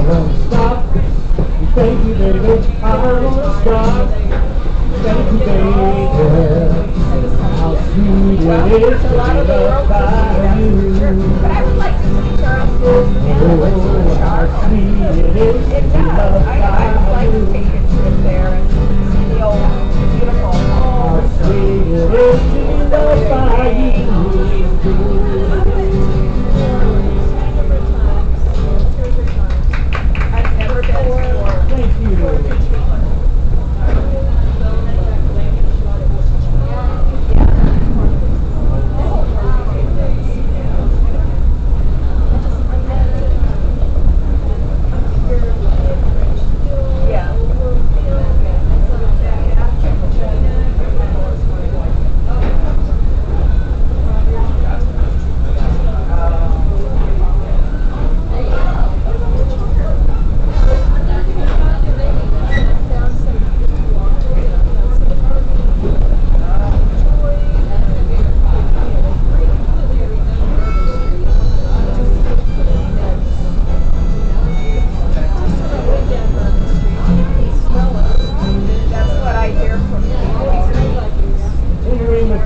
won't stop. Thank you, baby. I won't stop. Thank you, baby. How sweet it is to by you. Oh, how sweet it is to by you.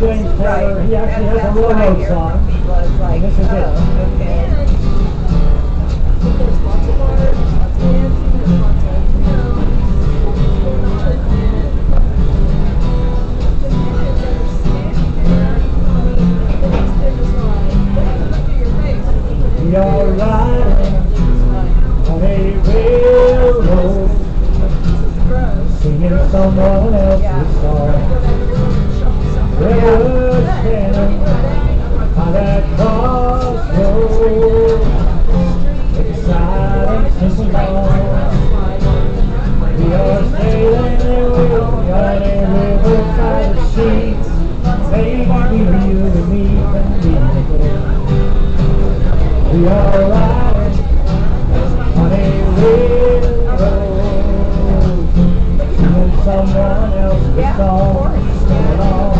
James Taylor. Right. He actually has a railroad song. Like, this is oh, it. Okay. You're. someone else yeah, along.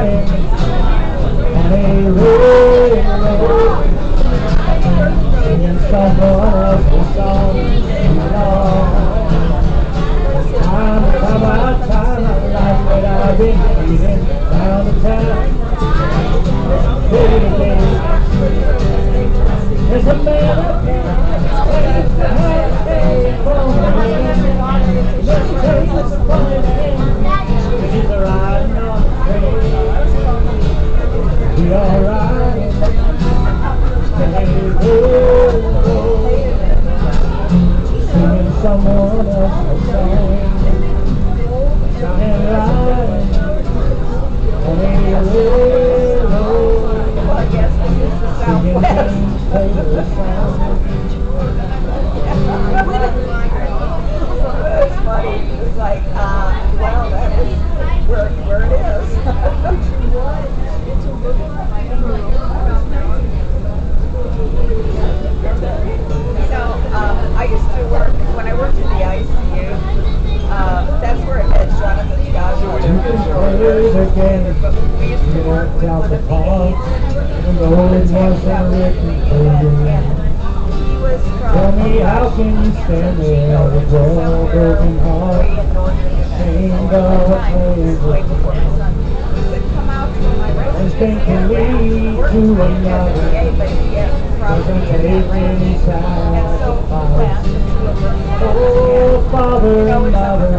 like, uh, wow, that is where, where it is. so um, I used to work, when I worked in the ICU, uh, that's where it met Jonathan We used to work with the Tell me, how can you stand it? there with your broken heart? Shamed of this thing can lead to another. Doesn't take any sacrifice Oh, Father and Mother.